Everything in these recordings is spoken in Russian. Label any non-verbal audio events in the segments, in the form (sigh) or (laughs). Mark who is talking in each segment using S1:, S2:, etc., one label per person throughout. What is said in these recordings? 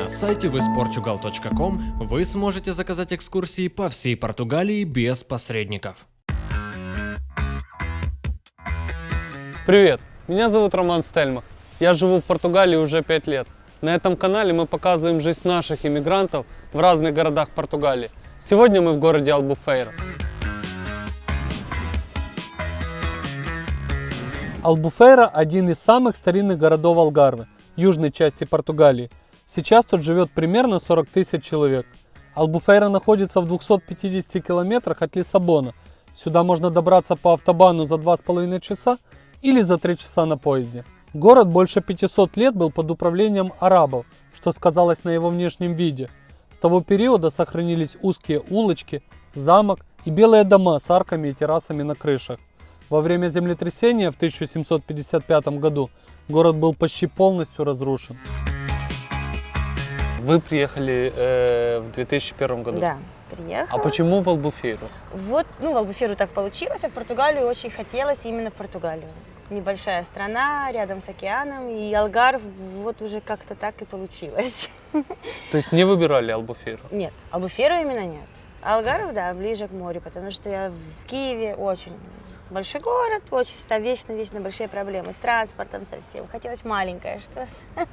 S1: На сайте visportugal.com вы сможете заказать экскурсии по всей Португалии без посредников.
S2: Привет, меня зовут Роман Стельмах. Я живу в Португалии уже 5 лет. На этом канале мы показываем жизнь наших иммигрантов в разных городах Португалии. Сегодня мы в городе Албуфейра. Албуфейра – один из самых старинных городов Алгарвы, южной части Португалии. Сейчас тут живет примерно 40 тысяч человек. Албуфейра находится в 250 километрах от Лиссабона. Сюда можно добраться по автобану за 2,5 часа или за 3 часа на поезде. Город больше 500 лет был под управлением арабов, что сказалось на его внешнем виде. С того периода сохранились узкие улочки, замок и белые дома с арками и террасами на крышах. Во время землетрясения в 1755 году город был почти полностью разрушен. Вы приехали э, в 2001 году?
S3: Да, приехала.
S2: А почему в Албуфейру?
S3: Вот, ну, в Албуферу так получилось, а в Португалию очень хотелось именно в Португалию. Небольшая страна, рядом с океаном, и Алгарв вот уже как-то так и получилось.
S2: То есть не выбирали Албуфейру?
S3: Нет, Албуферу именно нет. Алгаров, да, ближе к морю, потому что я в Киеве очень большой город, очень там вечно-вечно большие проблемы с транспортом совсем. Хотелось маленькое что-то.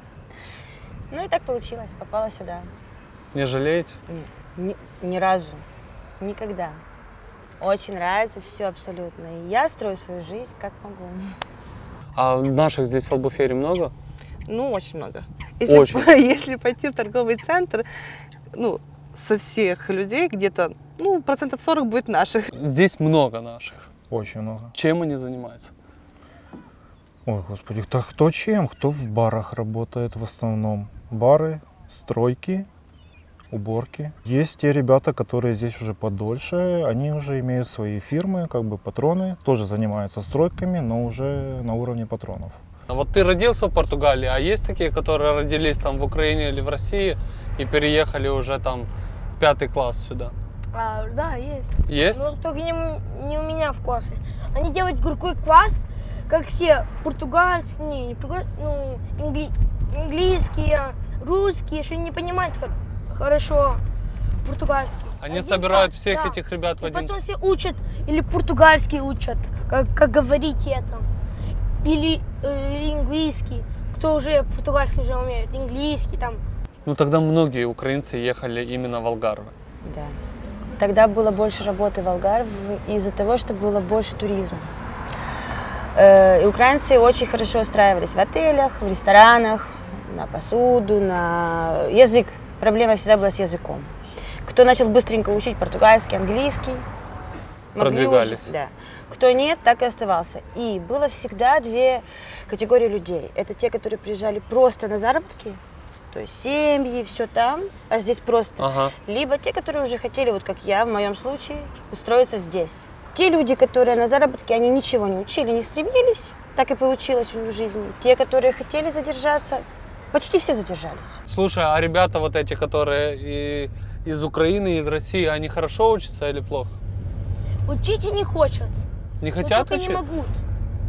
S3: Ну и так получилось, попала сюда.
S2: Не жалеете?
S3: Нет, ни, ни разу, никогда. Очень нравится все абсолютно. И я строю свою жизнь как могу.
S2: А наших здесь в Албуфейре много?
S4: Ну, очень много. Если,
S2: Очень.
S4: по- (laughs) если пойти в торговый центр, ну, со всех людей где-то, ну, процентов 40 будет наших.
S2: Здесь много наших.
S5: Очень много.
S2: Чем они занимаются?
S5: Ой, господи, кто, кто чем? Кто в барах работает в основном? Бары, стройки, уборки. Есть те ребята, которые здесь уже подольше, они уже имеют свои фирмы, как бы патроны, тоже занимаются стройками, но уже на уровне патронов.
S2: А вот ты родился в Португалии, а есть такие, которые родились там в Украине или в России и переехали уже там в пятый класс сюда?
S6: А, да, есть.
S2: Есть?
S6: Но только не, не у меня в классе. Они делают горький квас, как все португальские, не, не португаль- ну, ингли- английские, русские, что не понимают хор- хорошо португальский.
S2: Они
S6: Один
S2: собирают
S6: класс,
S2: всех
S6: да.
S2: этих ребят в
S6: И
S2: один...
S6: потом все учат, или португальский учат, как, как говорить это, или э, английский, кто уже португальский уже умеет, английский там.
S2: Ну тогда многие украинцы ехали именно в Алгарве.
S3: Да. Тогда было больше работы в Алгарве из-за того, что было больше туризма. Э, И украинцы очень хорошо устраивались в отелях, в ресторанах, на посуду, на язык. Проблема всегда была с языком. Кто начал быстренько учить португальский, английский, могли уже-
S2: Продвигались.
S3: да. Кто нет, так и оставался. И было всегда две категории людей. Это те, которые приезжали просто на заработки, то есть семьи, все там, а здесь просто
S2: Ага.
S3: либо те, которые уже хотели, вот как я, в моем случае, устроиться здесь. Те люди, которые на заработке, они ничего не учили, не стремились, так и получилось у них в жизни. Те, которые хотели задержаться, почти все задержались.
S2: Слушай, а ребята вот эти, которые и из Украины, и из России, они хорошо учатся или плохо?
S6: Учить и не хотят.
S2: Не
S6: но
S2: хотят
S6: только
S2: учить?
S6: не могут.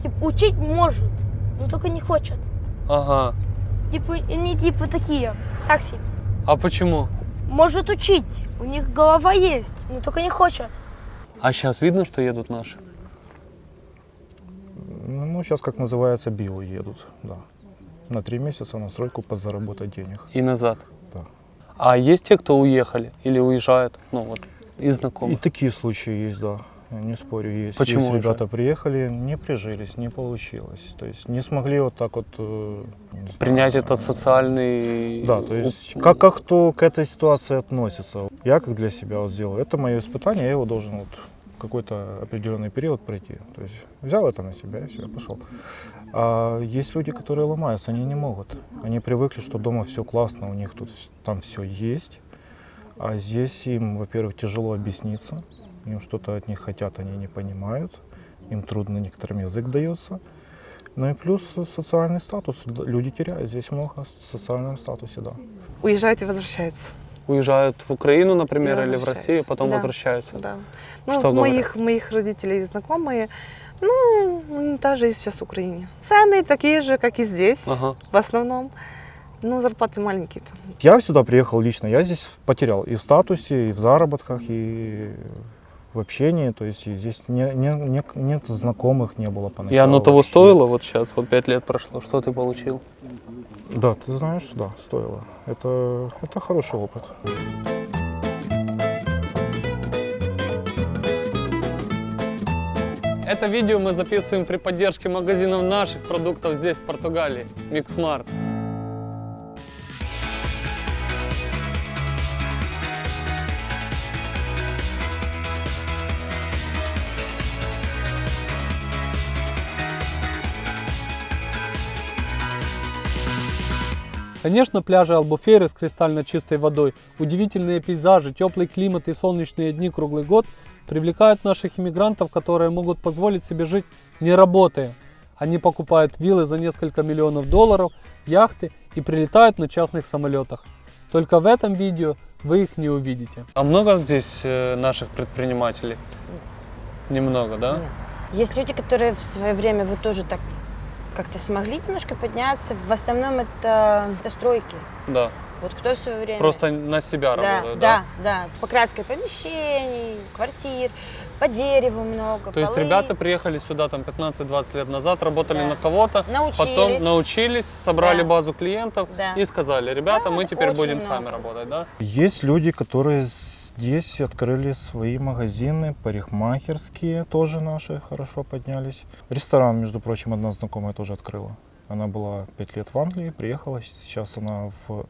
S6: Типа, учить может, но только не хотят.
S2: Ага.
S6: Типа, они типа такие, так себе.
S2: А почему?
S6: Может учить, у них голова есть, но только не хочет.
S2: А сейчас видно, что едут наши?
S5: Ну, сейчас, как называется, био едут, да. На три месяца на стройку подзаработать денег.
S2: И назад?
S5: Да.
S2: А есть те, кто уехали или уезжают? Ну вот, из
S5: И
S2: знакомых.
S5: такие случаи есть, да. Не спорю, есть.
S2: Почему
S5: Есть ребята приехали, не прижились, не получилось. То есть не смогли вот так вот... э, не знаю,
S2: Принять
S5: э,
S2: этот социальный...
S5: Да, то есть как, как кто к этой ситуации относится. Я как для себя вот сделал, это мое испытание, я его должен вот какой-то определенный период пройти. То есть взял это на себя и все, пошел. А есть люди, которые ломаются, они не могут. Они привыкли, что дома все классно, у них тут там все есть. А здесь им, во-первых, тяжело объясниться, им что-то от них хотят, они не понимают, им трудно некоторым язык дается. Ну и плюс социальный статус. Люди теряют здесь много в социальном статусе, да.
S4: Уезжают и возвращаются.
S2: Уезжают в Украину, например,
S4: И
S2: или в. Россию, потом
S4: Да.
S2: возвращаются.
S4: Да. Ну,
S2: Что говорят?
S4: моих, моих родителей знакомые, ну, та же и сейчас в Украине. Цены такие же, как и здесь,
S2: Ага.
S4: в основном. Ну, зарплаты маленькие-то.
S5: Я сюда приехал лично, я здесь потерял и в статусе, и в заработках, и в общении, то есть здесь не, не- не- нет знакомых, не было поначалу.
S2: И оно того
S5: вообще.
S2: стоило вот сейчас, вот пять лет прошло, что ты получил?
S5: Да, ты знаешь, да, стоило. Это, это хороший опыт.
S2: Это видео мы записываем при поддержке магазинов наших продуктов здесь, в Португалии, Mixmart. Конечно, пляжи Албуфейры с кристально чистой водой, удивительные пейзажи, теплый климат и солнечные дни круглый год привлекают наших иммигрантов, которые могут позволить себе жить не работая. Они покупают виллы за несколько миллионов долларов, яхты и прилетают на частных самолетах. Только в этом видео вы их не увидите. А много здесь э, наших предпринимателей? Немного, да?
S3: Нет. Есть люди, которые в свое время вот тоже так как-то смогли немножко подняться. В основном это, это стройки.
S2: Да.
S3: Вот кто в свое время...
S2: Просто на себя
S3: да,
S2: работают, да?
S3: да, да. Покраска помещений, квартир, по дереву много,
S2: То есть
S3: полы.
S2: ребята приехали сюда там 15-20 лет назад, работали
S3: Да.
S2: на кого-то,
S3: Научились.
S2: потом научились, собрали
S3: Да.
S2: базу клиентов
S3: Да.
S2: и сказали, ребята,
S3: Да,
S2: мы теперь будем
S3: много.
S2: сами работать, да?
S5: Есть люди, которые здесь открыли свои магазины, парикмахерские тоже наши хорошо поднялись. Ресторан, между прочим, одна знакомая тоже открыла. Она была пять лет в Англии, приехала, сейчас она в,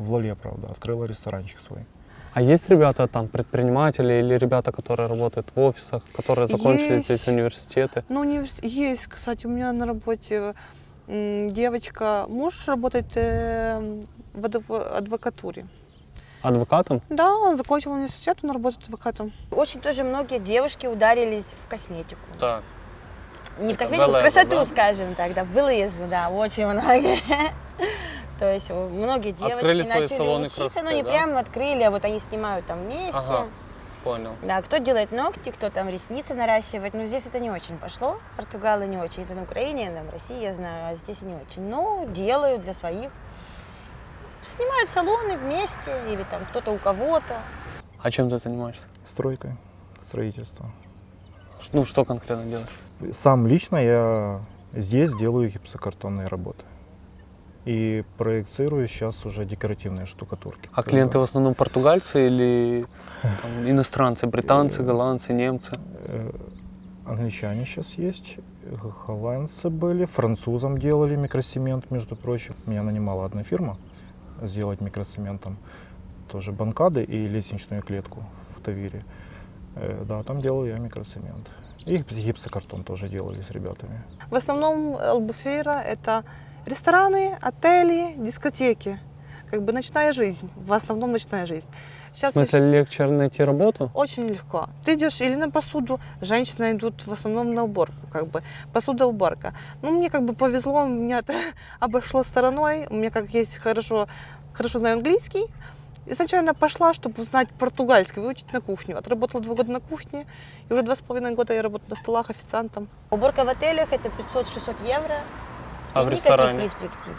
S5: в Лоле, правда, открыла ресторанчик свой.
S2: А есть ребята там, предприниматели или ребята, которые работают в офисах, которые закончили
S4: Есть.
S2: здесь университеты?
S4: Ну, универс- есть, кстати, у меня на работе девочка, муж работает э, в адв- адвокатуре.
S2: Адвокатом?
S4: Да, он закончил университет, он работает адвокатом.
S3: Очень тоже многие девушки ударились в косметику.
S2: Так.
S3: Не в косметику, в красоту,
S2: да?
S3: скажем так, да, в да, очень многие. (laughs) То есть о, многие девочки
S2: Открыли свои
S3: начали
S2: салоны
S3: учиться, но
S2: красоты,
S3: не
S2: да?
S3: прямо открыли, а вот они снимают там вместе.
S2: Ага. Понял.
S3: Да, кто делает ногти, кто там ресницы наращивает. Ну, здесь это не очень пошло. Португалы не очень. Это на Украине, там, в России, я знаю, а здесь не очень. Но делают для своих. Снимают салоны вместе или там кто-то у кого-то.
S2: А чем ты занимаешься?
S5: Стройкой, строительство.
S2: Ну, что конкретно делаешь?
S5: Сам лично я здесь делаю гипсокартонные работы. И проецирую сейчас уже декоративные штукатурки.
S2: А клиенты в основном португальцы или там, иностранцы, британцы, голландцы, немцы?
S5: Э, Англичане сейчас есть, э, голландцы были, французам делали микросемент, между прочим. Меня нанимала одна фирма сделать микросементом тоже банкады и лестничную клетку в Тавире. Э, Да, там делал я микроцемент. И гипсокартон тоже делали с ребятами.
S4: В основном Албуфейра это рестораны, отели, дискотеки. Как бы ночная жизнь, в основном ночная жизнь.
S2: В
S4: Сейчас
S2: смысле, легче найти работу?
S4: Очень легко. Ты идешь или на посуду, женщины идут в основном на уборку, как бы посуда уборка. Ну мне как бы повезло, меня это (laughs) обошло стороной. У меня как есть хорошо, хорошо знаю английский. Изначально пошла, чтобы узнать португальский, выучить на кухню. Отработала два года на кухне, и уже два с половиной года я работаю на столах официантом.
S3: Уборка в отелях это 500-600 евро.
S2: А
S3: И
S2: в
S3: никаких
S2: ресторане?
S3: перспектив.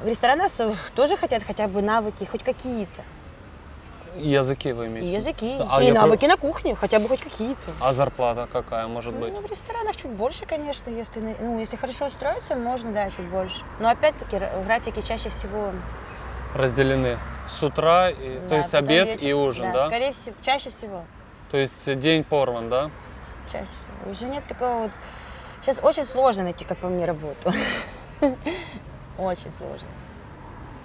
S3: В ресторанах тоже хотят хотя бы навыки, хоть какие-то.
S2: Языки вы
S3: И
S2: имеете?
S3: языки,
S2: А
S3: и навыки на кухне, хотя бы хоть какие-то.
S2: А зарплата какая может быть?
S3: Ну, в ресторанах чуть больше, конечно, если, ну, если хорошо устроиться, можно, да, чуть больше. Но опять-таки графики чаще всего...
S2: Разделены с утра, и- то
S3: да,
S2: есть
S3: потом
S2: обед
S3: вечер.
S2: и ужин, да?
S3: скорее всего, чаще всего,
S2: То есть день порван, да?
S3: чаще всего. Уже нет такого вот... Сейчас очень сложно найти, как по мне, работу. (laughs) Очень сложно.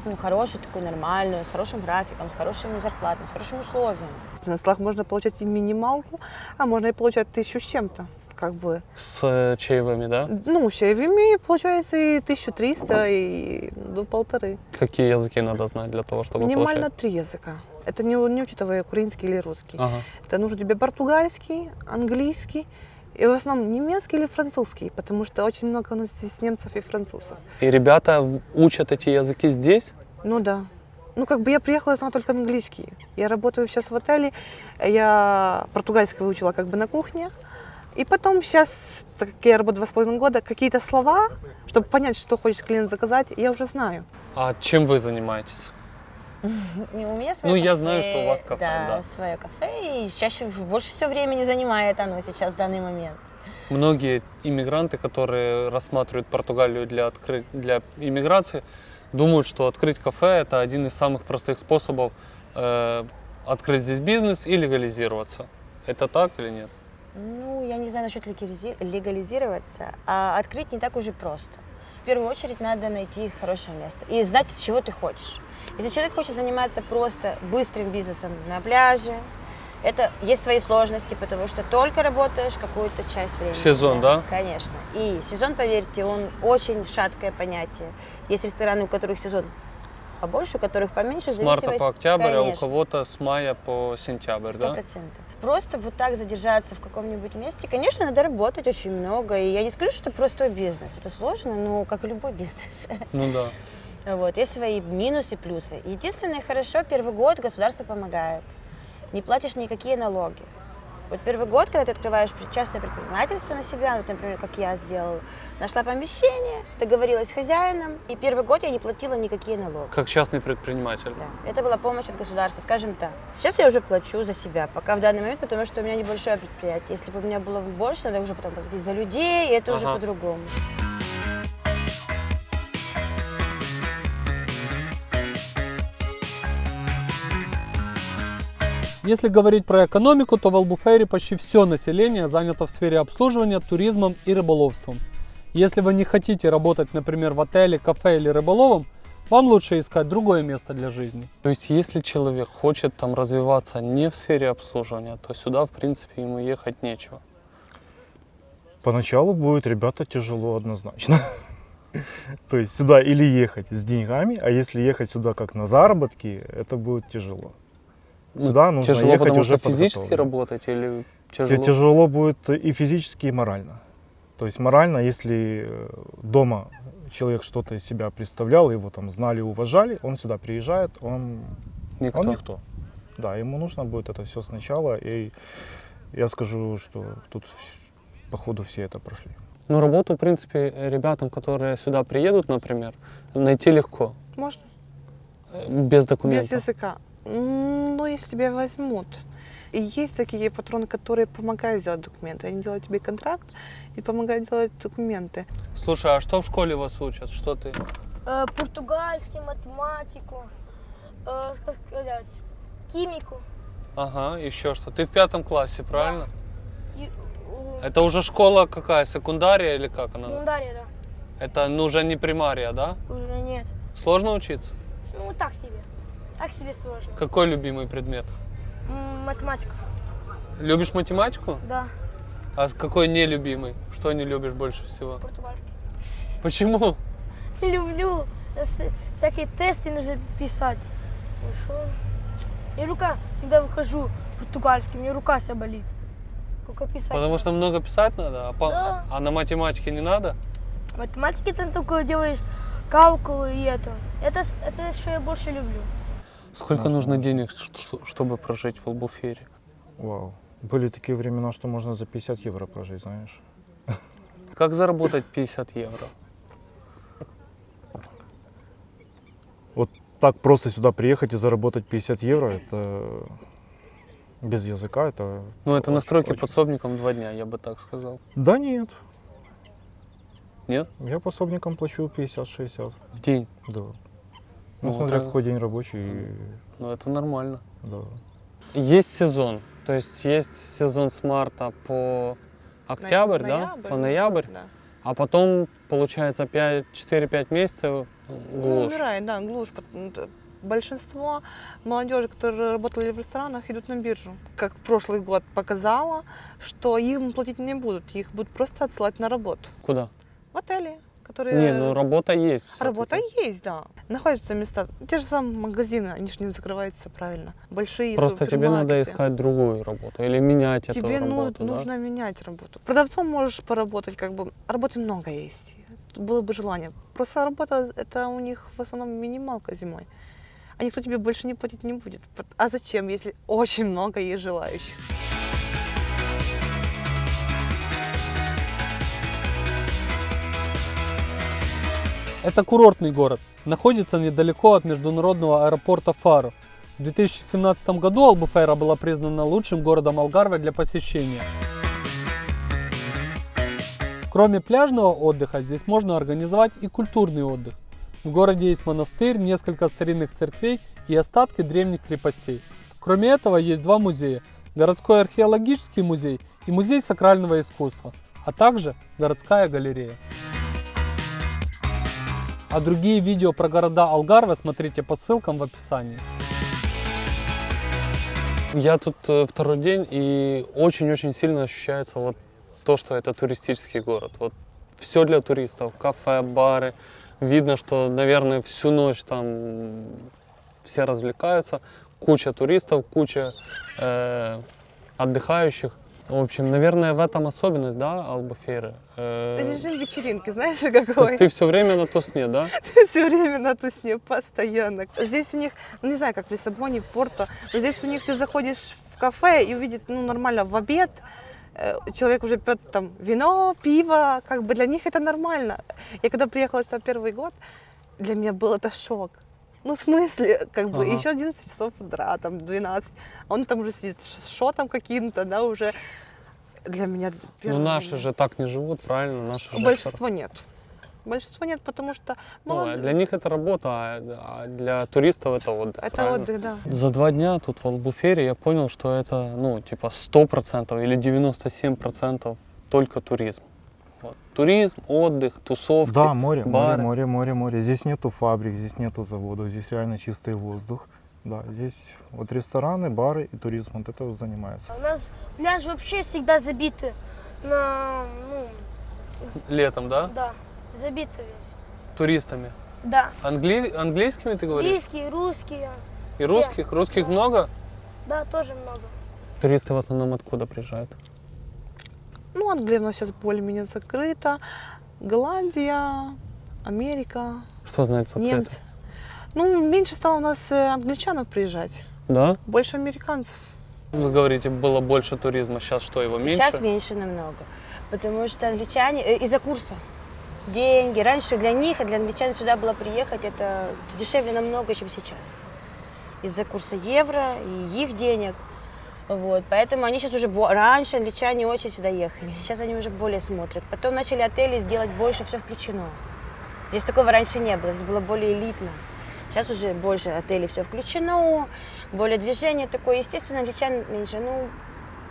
S3: Ну, хорошую такую, нормальную, с хорошим графиком, с хорошими зарплатами, с хорошими условиями.
S4: На столах можно получать и минималку, а можно и получать тысячу с чем-то. Как бы,
S2: С э, чаевыми, да?
S4: ну, чаевыми получается и 1300, и до полторы.
S2: Какие языки надо знать для того, чтобы
S4: Минимально
S2: получать?
S4: три языка. Это не, не учитывая украинский или русский.
S2: Ага.
S4: Это нужно тебе португальский, английский и в основном немецкий или французский, потому что очень много у нас здесь немцев и французов.
S2: И ребята учат эти языки здесь?
S4: Ну да. Ну, как бы я приехала, я знала только английский. Я работаю сейчас в отеле, я португальский выучила как бы на кухне. И потом сейчас, так как я работаю два с половиной года, какие-то слова, чтобы понять, что хочет клиент заказать, я уже знаю.
S7: А чем вы занимаетесь? (laughs)
S3: И У меня свое
S7: Ну, я
S3: кафе,
S7: знаю, что у вас кафе, да.
S3: свое кафе, и чаще больше всего времени занимает оно сейчас в данный момент.
S7: Многие иммигранты, которые рассматривают Португалию для, откры... для иммиграции, думают, что открыть кафе – это один из самых простых способов э, открыть здесь бизнес и легализироваться. Это так или нет?
S3: Ну, я не знаю насчет легализи- легализироваться, а открыть не так уже просто. В первую очередь надо найти хорошее место и знать, чего ты хочешь. Если человек хочет заниматься просто быстрым бизнесом на пляже, это есть свои сложности, потому что только работаешь какую-то часть времени.
S7: В сезон, да?
S3: Конечно. И сезон, поверьте, он очень шаткое понятие. Есть рестораны, у которых сезон побольше, у которых поменьше.
S7: С марта по октябрь, а у
S3: Конечно.
S7: кого-то с мая по сентябрь,
S3: Сто
S7: да?
S3: процентов. Просто вот так задержаться в каком-нибудь месте, конечно, надо работать очень много. И я не скажу, что это простой бизнес. Это сложно, но как и любой (laughs) бизнес.
S7: Ну да.
S3: Вот, есть свои минусы, плюсы. Единственное, хорошо, первый год государство помогает. Не платишь никакие налоги. Вот первый год, когда ты открываешь частное предпринимательство на себя, вот, например, как я сделала, нашла помещение, договорилась с хозяином, и первый год я не платила никакие налоги.
S7: Как частный предприниматель.
S3: Да, это была помощь от государства, скажем так. Сейчас я уже плачу за себя, пока в данный момент, потому что у меня небольшое предприятие. Если бы у меня было больше, надо уже потом платить за людей, и это уже
S7: Ага.
S3: по-другому.
S7: Если говорить про экономику, то в Албуфейре почти все население занято в сфере обслуживания, туризмом и рыболовством. Если вы не хотите работать, например, в отеле, кафе или рыболовом, вам лучше искать другое место для жизни. То есть, если человек хочет там развиваться не в сфере обслуживания, то сюда, в принципе, ему ехать нечего.
S5: Поначалу будет, ребята, тяжело однозначно. (laughs) То есть сюда или ехать с деньгами, а если ехать сюда как на заработки, это будет тяжело. Сюда нужно
S7: тяжело,
S5: ехать
S7: потому
S5: уже
S7: что физически работать или
S5: Тебе
S7: тяжело?
S5: тяжело будет и физически, и морально. То есть морально, если э, дома человек что-то из себя представлял, его там знали, уважали, он сюда приезжает, он
S7: Никто.
S5: он никто. Да, ему нужно будет это все сначала. И я скажу, что тут походу все это прошли.
S7: Ну, работу, в принципе, ребятам, которые сюда приедут, например, найти легко,
S4: Можно?
S7: э, без
S4: Без
S7: документов.
S4: языка. Ну, если тебя возьмут. И есть такие патроны, которые помогают сделать документы. Они делают тебе контракт и помогают делать документы.
S7: Слушай, а что в школе вас учат? Что ты?
S6: Э, португальский, математику, э, как сказать, химику.
S7: Ага, еще что? Ты в пятом классе, правильно?
S6: И, э,
S7: Это уже школа какая? Секундария или как она?
S6: Секундария, да.
S7: Это ну, уже не примария, да?
S6: Уже нет.
S7: Сложно учиться?
S6: Ну, так себе. Так себе сложно.
S7: Какой любимый предмет?
S6: М, Математика,
S7: Любишь математику?
S6: да.
S7: А какой нелюбимый? Что не любишь больше всего?
S6: Португальский.
S7: Почему? (laughs)
S6: Люблю. С- Всякие тесты нужно писать. Что? И рука, всегда выхожу португальский, мне рука вся болит. Только писать.
S7: Потому что много писать надо, а, по-
S6: Да.
S7: а на математике не надо?
S6: Математики ты только делаешь калкулы и это. Это, с- это что я больше люблю.
S7: Сколько
S5: Можно.
S7: нужно денег, чтобы прожить в Албуфере?
S5: Вау. Были такие времена, что можно за 50 евро прожить, знаешь. (laughs)
S7: Как заработать 50 евро?
S5: Вот так просто сюда приехать и заработать 50 евро, это без языка, это...
S7: Ну, это
S5: очень-
S7: настройки
S5: очень-
S7: подсобником два дня, я бы так сказал.
S5: Да нет,
S7: Нет?
S5: я пособникам плачу 50-60,
S7: В день.
S5: да.
S7: Ну,
S5: Ну, смотря
S7: это-
S5: какой день рабочий,
S7: Ну, это нормально.
S5: да.
S7: Есть сезон. То есть есть сезон с марта по октябрь, да?
S4: Ноябрь,
S7: По ноябрь.
S4: Да.
S7: А потом, получается, 5 4-5 месяцев
S4: Ну,
S7: глушь.
S4: умирает, да, глушь. Т- Большинство молодежи, которые работали в ресторанах, идут на биржу. Как прошлый год показало, что им платить не будут, их будут просто отсылать на работу.
S7: Куда?
S4: В отели, которые...
S7: Не, ну работа есть.
S4: Работа есть, да. Находятся места. Те же самые магазины, они же не закрываются правильно. Большие
S7: Просто тебе надо искать другую работу или менять эту
S4: Тебе ну,
S7: работу, да?
S4: нужно менять работу. Продавцом можешь поработать, как бы работы много есть. Было бы желание. Просто работа это у них в основном минималка зимой. А никто тебе больше не платить не будет. А зачем, если очень много есть желающих?
S2: Это курортный город, находится недалеко от международного аэропорта Фару. В 2017 году Албуфейра была признана лучшим городом Алгарве для посещения. Кроме пляжного отдыха, здесь можно организовать и культурный отдых. В городе есть монастырь, несколько старинных церквей и остатки древних крепостей. Кроме этого, есть два музея – городской археологический музей и музей сакрального искусства, а также городская галерея. А другие видео про города Алгарве смотрите по ссылкам в описании.
S7: Я тут э, второй день и очень-очень сильно ощущается вот то, что это туристический город. Вот все для туристов, кафе, бары. Видно, что, наверное, всю ночь там все развлекаются. Куча туристов, куча э, отдыхающих. В общем, наверное, в этом особенность, да, Албуфейры? Э,
S4: Режим вечеринки, знаешь,
S7: то
S4: какой?
S7: есть ты все время на тусне, да? (laughs)
S4: все время на тусне, постоянно. Здесь у них, ну не знаю, как в Лиссабоне, в Порту, здесь у них ты заходишь в кафе и увидит, ну нормально, в обед э, человек уже пьет там вино, пиво, как бы для них это нормально. Я когда приехала сюда первый год, для меня был это шок. Ну, в смысле, как бы,
S7: Ага.
S4: еще 11 часов утра, там, 12, он там уже сидит с шотом каким-то, да, уже для меня...
S7: Ну наши
S4: день.
S7: же так не живут, правильно? Наши же
S4: Большинство нет. Большинство нет, потому что
S7: Ну, а для них это работа, а а для туристов это отдых.
S4: Это
S7: правильно?
S4: отдых, да.
S7: За два дня тут в Албуфере я понял, что это, ну, типа 100% или 97% только туризм. Вот. Туризм, отдых, тусовки,
S5: Да, море,
S7: бары.
S5: море, море, море, море. Здесь нету фабрик, здесь нету заводов, здесь реально чистый воздух. Да, здесь вот рестораны, бары и туризм, вот это вот занимается.
S6: У нас пляж вообще всегда забиты на, ну,
S7: Летом, да?
S6: да, забиты весь.
S7: Туристами.
S6: Да,
S7: Англи... Английскими ты говоришь?
S6: английские, русские,
S7: И русских? Русских много?
S6: да, тоже много.
S7: Туристы в основном откуда приезжают?
S4: Ну, Англия у нас сейчас более-менее закрыта. Голландия, Америка,
S7: Что значит закрыто?
S4: немцы. Ну, меньше стало у нас э, англичанов приезжать,
S7: Да?
S4: больше американцев.
S7: Вы говорите, было больше туризма, сейчас что, его меньше?
S3: Сейчас меньше намного. Потому что англичане э, из-за курса. Деньги. Раньше для них, а для англичан сюда было приехать, это дешевле намного, чем сейчас. Из-за курса евро и их денег. Вот, поэтому они сейчас уже... Раньше англичане очень сюда ехали. Сейчас они уже более смотрят. Потом начали отели сделать больше, все включено. Здесь такого раньше не было, здесь было более элитно. Сейчас уже больше отелей все включено, более движение такое. Естественно, англичан меньше. Ну,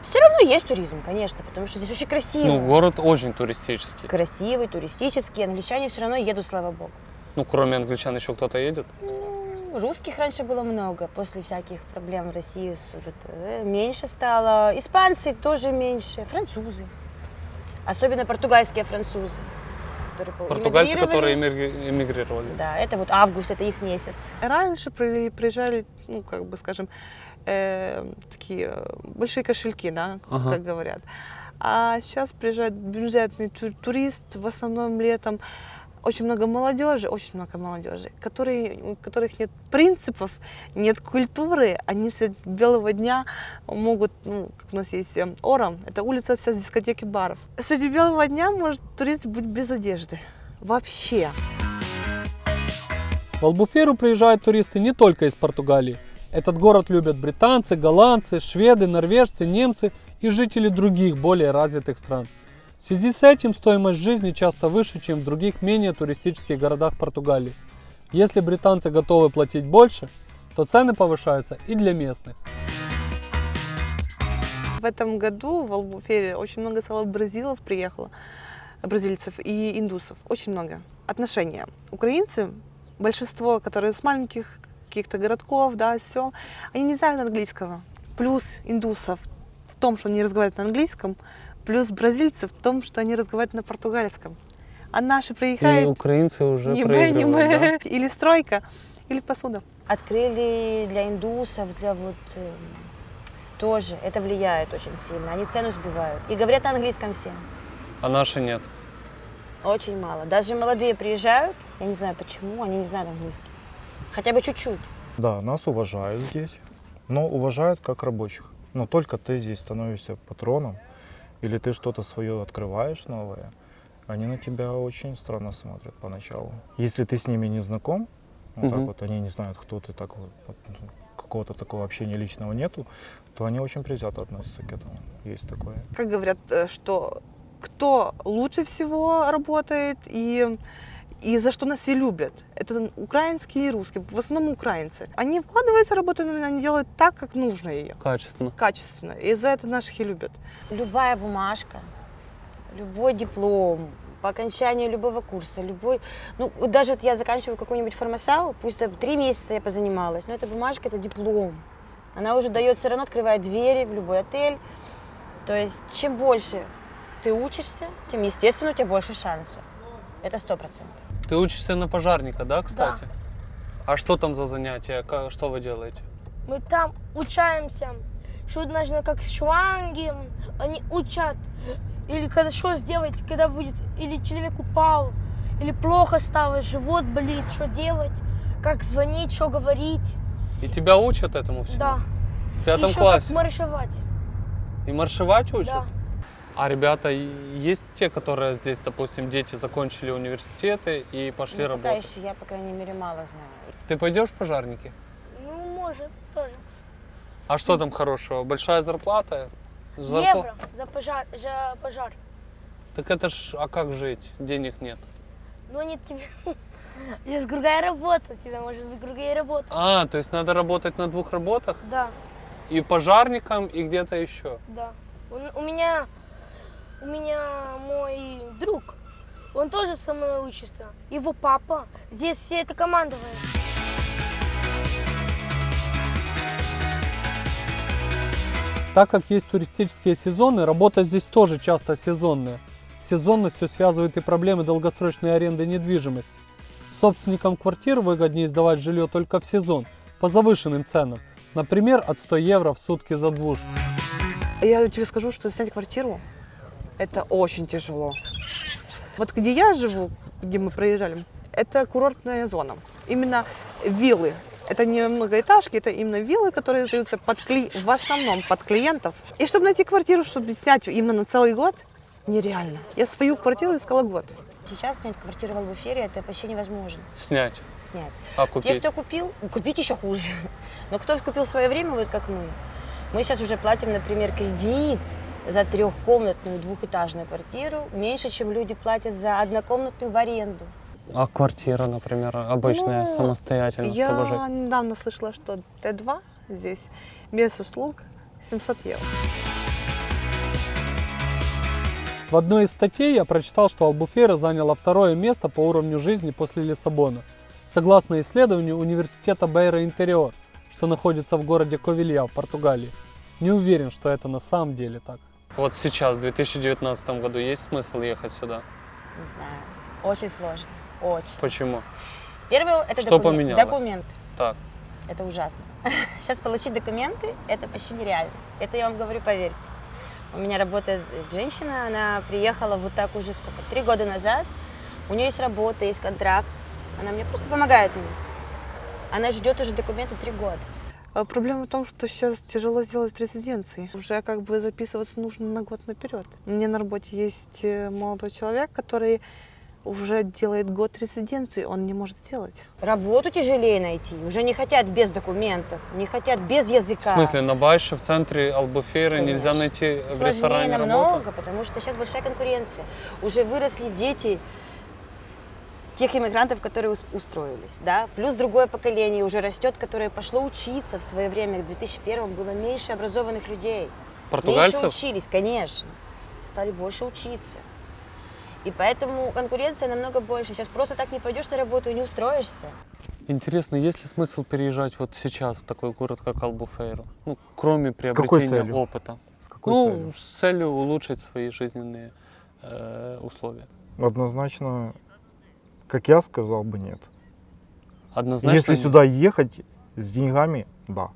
S3: все равно есть туризм, конечно, потому что здесь очень красиво.
S7: Ну, город очень туристический.
S3: Красивый, туристический. Англичане все равно едут, слава богу.
S7: Ну, кроме англичан еще кто-то едет?
S3: Ну, Русских раньше было много, после всяких проблем в России вот это, э, меньше стало. Испанцы тоже меньше, французы. Особенно португальские французы. Которые по-
S7: Португальцы, которые эмигри- эмигрировали.
S3: Да, это вот август, это их месяц.
S4: Раньше при- приезжали, ну, как бы, скажем, э, такие э, большие кошельки, да,
S7: Ага.
S4: как говорят. А сейчас приезжает бюджетный ту- турист, в основном летом. Очень много молодежи, очень много молодежи, которые, у которых нет принципов, нет культуры, они средь белого дня могут, ну, как у нас есть э, Ором, это улица вся с дискотеки баров. Среди белого дня может турист быть без одежды. Вообще.
S2: В Албуферу приезжают туристы не только из Португалии. Этот город любят британцы, голландцы, шведы, норвежцы, немцы и жители других более развитых стран. В связи с этим стоимость жизни часто выше, чем в других менее туристических городах Португалии. Если британцы готовы платить больше, то цены повышаются и для местных.
S4: В этом году в Албуфере очень много стало бразилов приехало, бразильцев и индусов, очень много. Отношения. Украинцы, большинство, которые с маленьких каких-то городков, да, сел, они не знают английского. Плюс индусов в том, что они разговаривают на английском, плюс бразильцев в том, что они разговаривают на португальском. А наши
S7: И
S4: приезжают
S7: украинцы уже
S4: не
S7: проигрывают, да? (laughs)
S4: или стройка, или посуда.
S3: Открыли для индусов, для вот э, тоже. Это влияет очень сильно. Они цену сбивают. И говорят на английском все.
S7: А наши нет.
S3: Очень мало. Даже молодые приезжают, я не знаю почему, они не знают английский. Хотя бы чуть-чуть.
S5: Да, нас уважают здесь, но уважают как рабочих. Но только ты здесь становишься патроном, или ты что-то свое открываешь новое, они на тебя очень странно смотрят поначалу. Если ты с ними не знаком, вот так
S7: Мгм.
S5: вот они не знают, кто ты, так вот, вот, ну, какого-то такого общения личного нету, то они очень предвзято относятся к этому. Есть такое.
S4: Как говорят, э, что кто лучше всего работает и, и за что нас все любят. Это украинские и русские, в основном украинцы. Они вкладываются в работу, но они делают так, как нужно ее,
S7: Качественно.
S4: качественно. И за это наших и любят.
S3: Любая бумажка, любой диплом, по окончанию любого курса, любой, ну, даже вот я заканчиваю какую-нибудь фармасау, пусть там три месяца я позанималась, но эта бумажка, это диплом. Она уже дает все равно, открывает двери в любой отель. То есть, чем больше ты учишься, тем, естественно, у тебя больше шансов. Это сто процентов.
S7: Ты учишься на пожарника, да, кстати? А что там за занятия? Ка- Что вы делаете?
S6: Мы там учаемся, что нужно как шланги, они учат, или когда что сделать, когда будет, или человек упал, или плохо стало, живот болит, что делать, как звонить, что говорить,
S7: И тебя учат этому всему?
S6: да.
S7: В пятом
S6: Еще
S7: классе?
S6: как маршировать,
S7: И маршировать учат?
S6: да.
S7: А ребята, есть те, которые здесь, допустим, дети закончили университеты и пошли
S3: Ну, пока
S7: работать?
S3: еще я, по крайней мере, мало знаю.
S7: Ты пойдешь в пожарники?
S6: Ну, может, тоже.
S7: А что там хорошего? Большая зарплата? Зарпла-
S6: Евро за пожар, за пожар.
S7: Так это ж, а как жить? Денег нет.
S6: Но нет тебе. (laughs) Есть другая работа, тебя может быть другая работа.
S7: А, то есть надо работать на двух работах?
S6: Да,
S7: И пожарником, и где-то еще.
S6: да. У, у меня, у меня мой друг, он тоже со мной учится. Его папа, здесь все это командование.
S2: Так как есть туристические сезоны, работа здесь тоже часто сезонная. С сезонностью связывают и проблемы долгосрочной аренды недвижимости. Собственникам квартир выгоднее сдавать жилье только в сезон, по завышенным ценам. Например, от 100 евро в сутки за двушку.
S4: Я тебе скажу, что снять квартиру это очень тяжело. Вот где я живу, где мы проезжали, это курортная зона. Именно виллы. Это не многоэтажки, это именно виллы, которые сдаются под кли... в основном под клиентов. И чтобы найти квартиру, чтобы снять именно целый год, нереально. Я свою квартиру искала год.
S3: Сейчас снять квартиру в Албуфере это почти невозможно
S7: Снять.
S3: снять.
S7: А
S3: Те,
S7: купить?
S3: кто купил, купить еще хуже. Но кто купил в свое время, вот как мы, мы сейчас уже платим, например, кредит за трехкомнатную двухэтажную квартиру меньше, чем люди платят за однокомнатную в аренду.
S7: А квартира, например, обычная,
S4: Ну,
S7: самостоятельно, чтобы жить?
S4: Я недавно слышала, что Т2 здесь без услуг 700 евро.
S2: В одной из статей я прочитал, что Албуфейра заняла второе место по уровню жизни после Лиссабона. Согласно исследованию университета Бейра Интериор, что находится в городе Ковилья в Португалии. Не уверен, что это на самом деле так.
S7: Вот сейчас, в 2019 году, есть смысл ехать сюда?
S3: Не знаю, очень сложно, очень.
S7: Почему?
S3: Первое это
S7: Что
S3: документ-
S7: поменялось?
S3: документ.
S7: Так.
S3: Это ужасно. (laughs) Сейчас получить документы это почти нереально. Это я вам говорю, поверьте. У меня работает женщина, она приехала вот так уже сколько, три года назад. У нее есть работа, есть контракт. Она мне просто помогает мне. Она ждет уже документы три года.
S4: А Проблема в том, что сейчас тяжело сделать резиденции. Уже как бы записываться нужно на год наперед. У меня на работе есть э, молодой человек, который уже делает год резиденции, он не может сделать.
S3: Работу тяжелее найти. Уже не хотят без документов, не хотят без языка.
S7: В смысле, на Байше, в центре Албуфейры нельзя
S3: Конечно.
S7: найти в
S3: Сложнее
S7: ресторане
S3: намного,
S7: работу?
S3: потому что сейчас большая конкуренция. Уже выросли дети тех иммигрантов, которые ус- устроились, да, плюс другое поколение уже растет, которое пошло учиться в свое время, в 2001 было меньше образованных людей. Меньше
S7: Португальцев?
S3: учились, конечно, стали больше учиться. И поэтому конкуренция намного больше. Сейчас просто так не пойдешь на работу и не устроишься.
S7: Интересно, есть ли смысл переезжать вот сейчас в такой город, как Албуфейру? Ну, кроме приобретения опыта.
S5: С какой
S7: ну,
S5: целью?
S7: с целью улучшить свои жизненные э, условия.
S5: Однозначно, как я сказал бы, нет.
S7: Однозначно.
S5: Если
S7: нет.
S5: сюда ехать с деньгами, да.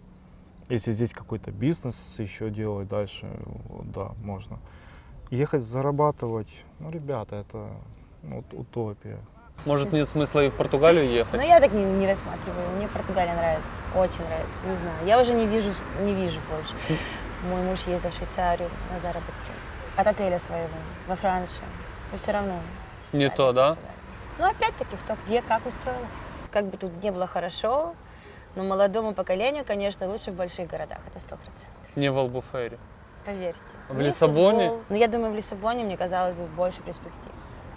S5: Если здесь какой-то бизнес еще делать дальше, да, можно. Ехать зарабатывать, ну, ребята, это ну, ут- утопия.
S7: Может, нет смысла и в Португалию ехать?
S3: Но я так не, не рассматриваю. Мне Португалия нравится. Очень нравится. Не знаю. Я уже не вижу, не вижу больше. Мой муж ездил в Швейцарию на заработки. От отеля своего во Францию. Но все равно
S7: Не то, да?
S3: Далее. Ну, опять-таки, кто где, как устроился. Как бы тут не было хорошо, но молодому поколению, конечно, лучше в больших городах, это сто процентов.
S7: Не в Албуфейре.
S3: Поверьте.
S7: В Лиссабоне?
S3: футбол. Ну, я думаю, в Лиссабоне, мне казалось бы, больше перспектив.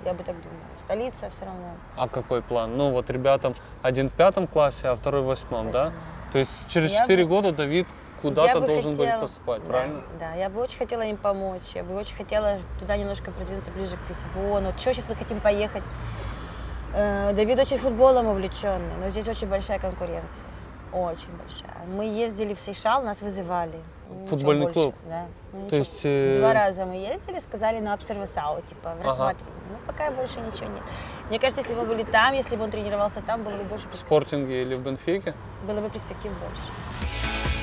S3: Я бы так думала. Столица все равно.
S7: А какой план? Ну вот ребятам один в пятом классе, а второй в восьмом, да? То есть через
S3: Я
S7: 4
S3: бы-
S7: года Давид куда-то должен
S3: хотела-
S7: будет поступать,
S3: да,
S7: правильно?
S3: Да, я бы очень хотела им помочь. Я бы очень хотела туда немножко продвинуться ближе к Лиссабону. Еще сейчас мы хотим поехать. Э, Давид очень футболом увлеченный, но здесь очень большая конкуренция. Очень большая. Мы ездили в Сейшал, нас вызывали. Ничего
S7: Футбольный
S3: больше,
S7: клуб?
S3: Да. Ну,
S7: То
S3: ничего.
S7: есть, э,
S3: Два раза мы ездили, сказали на обсервасау, типа, в
S7: Ага.
S3: рассматривании. Ну, пока больше ничего нет. Мне кажется, если бы мы были там, если бы он тренировался там, было бы больше
S7: В спортинге или в Бенфике?
S3: Было бы перспектив больше.